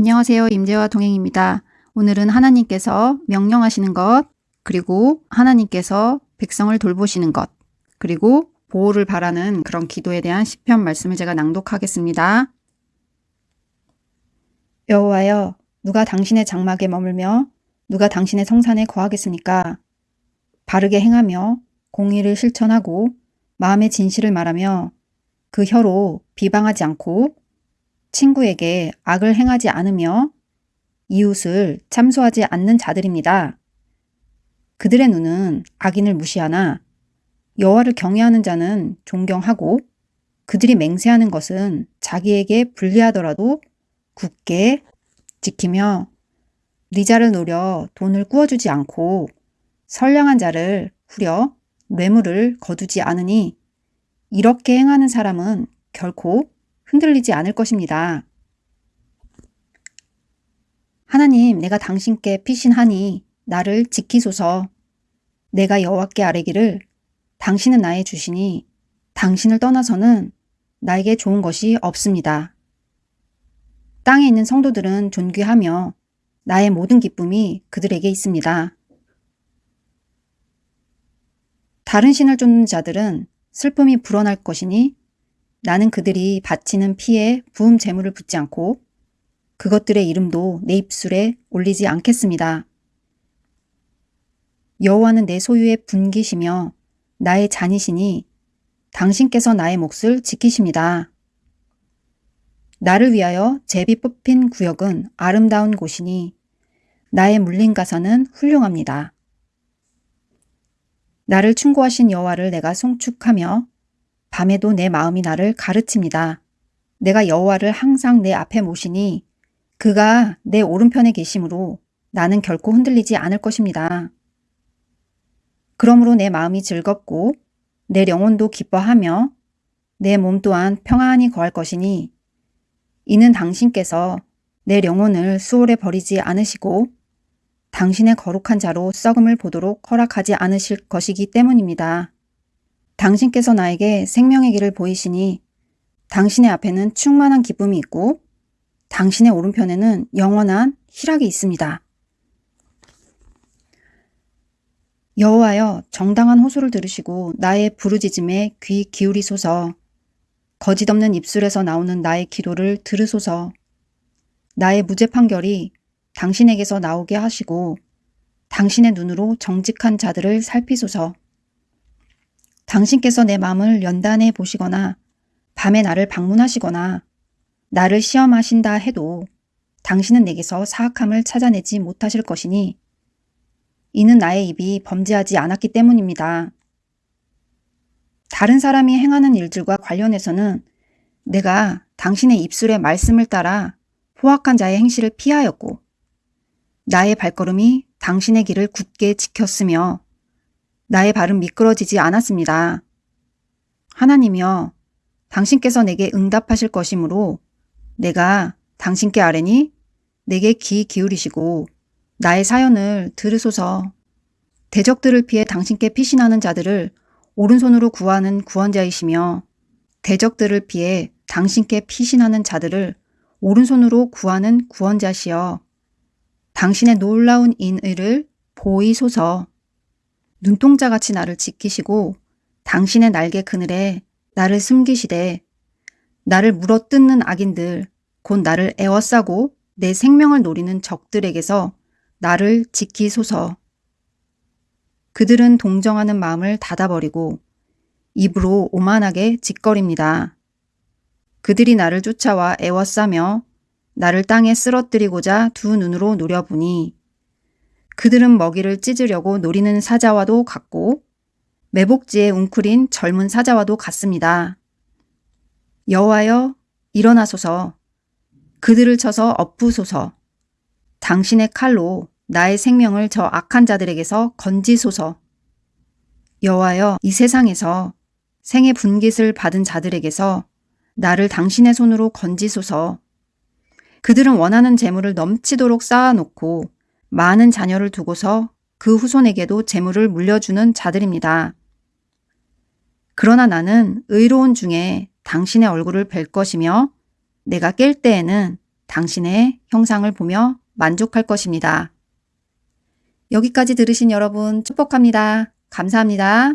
안녕하세요. 임재와 동행입니다. 오늘은 하나님께서 명령하시는 것, 그리고 하나님께서 백성을 돌보시는 것, 그리고 보호를 바라는 그런 기도에 대한 시편 말씀을 제가 낭독하겠습니다. 여호와여, 누가 당신의 장막에 머물며 누가 당신의 성산에 거하겠습니까? 바르게 행하며 공의를 실천하고 마음의 진실을 말하며 그 혀로 비방하지 않고 친구에게 악을 행하지 않으며 이웃을 참소하지 않는 자들입니다. 그들의 눈은 악인을 무시하나 여호와를 경외하는 자는 존경하고 그들이 맹세하는 것은 자기에게 불리하더라도 굳게 지키며 리자를 노려 돈을 꾸어주지 않고 선량한 자를 후려 뇌물을 거두지 않으니 이렇게 행하는 사람은 결코 흔들리지 않을 것입니다. 하나님 내가 당신께 피신하니 나를 지키소서 내가 여호와께 아뢰기를 당신은 나의 주시니 당신을 떠나서는 나에게 좋은 것이 없습니다. 땅에 있는 성도들은 존귀하며 나의 모든 기쁨이 그들에게 있습니다. 다른 신을 쫓는 자들은 슬픔이 불어날 것이니 나는 그들이 바치는 피에 부음 재물을 붙지 않고 그것들의 이름도 내 입술에 올리지 않겠습니다. 여호와는 내 소유의 분기시며 나의 잔이시니 당신께서 나의 몫을 지키십니다. 나를 위하여 제비 뽑힌 구역은 아름다운 곳이니 나의 물린 가사는 훌륭합니다. 나를 충고하신 여호와를 내가 송축하며 밤에도 내 마음이 나를 가르칩니다. 내가 여호와를 항상 내 앞에 모시니 그가 내 오른편에 계심으로 나는 결코 흔들리지 않을 것입니다. 그러므로 내 마음이 즐겁고 내 영혼도 기뻐하며 내 몸 또한 평안히 거할 것이니 이는 당신께서 내 영혼을 수월에 버리지 않으시고 당신의 거룩한 자로 썩음을 보도록 허락하지 않으실 것이기 때문입니다. 당신께서 나에게 생명의 길을 보이시니 당신의 앞에는 충만한 기쁨이 있고 당신의 오른편에는 영원한 희락이 있습니다. 여호와여 정당한 호소를 들으시고 나의 부르짖음에 귀 기울이소서. 거짓 없는 입술에서 나오는 나의 기도를 들으소서. 나의 무죄 판결이 당신에게서 나오게 하시고 당신의 눈으로 정직한 자들을 살피소서 당신께서 내 마음을 연단해 보시거나 밤에 나를 방문하시거나 나를 시험하신다 해도 당신은 내게서 사악함을 찾아내지 못하실 것이니 이는 나의 입이 범죄하지 않았기 때문입니다. 다른 사람이 행하는 일들과 관련해서는 내가 당신의 입술의 말씀을 따라 포악한 자의 행실을 피하였고 나의 발걸음이 당신의 길을 굳게 지켰으며 나의 발은 미끄러지지 않았습니다. 하나님이여 당신께서 내게 응답하실 것이므로 내가 당신께 아뢰니 내게 귀 기울이시고 나의 사연을 들으소서 대적들을 피해 당신께 피신하는 자들을 오른손으로 구하는 구원자이시며 대적들을 피해 당신께 피신하는 자들을 오른손으로 구하는 구원자시여 당신의 놀라운 인의를 보이소서 눈동자같이 나를 지키시고 당신의 날개 그늘에 나를 숨기시되 나를 물어뜯는 악인들 곧 나를 애워싸고 내 생명을 노리는 적들에게서 나를 지키소서. 그들은 동정하는 마음을 닫아버리고 입으로 오만하게 짓거립니다. 그들이 나를 쫓아와 애워싸며 나를 땅에 쓰러뜨리고자 두 눈으로 노려보니 그들은 먹이를 찢으려고 노리는 사자와도 같고 매복지에 웅크린 젊은 사자와도 같습니다. 여호와여 일어나소서. 그들을 쳐서 엎으소서. 당신의 칼로 나의 생명을 저 악한 자들에게서 건지소서. 여호와여 이 세상에서 생의 분깃을 받은 자들에게서 나를 당신의 손으로 건지소서. 그들은 원하는 재물을 넘치도록 쌓아놓고 많은 자녀를 두고서 그 후손에게도 재물을 물려주는 자들입니다. 그러나 나는 의로운 중에 당신의 얼굴을 뵐 것이며 내가 깰 때에는 당신의 형상을 보며 만족할 것입니다. 여기까지 들으신 여러분 축복합니다. 감사합니다.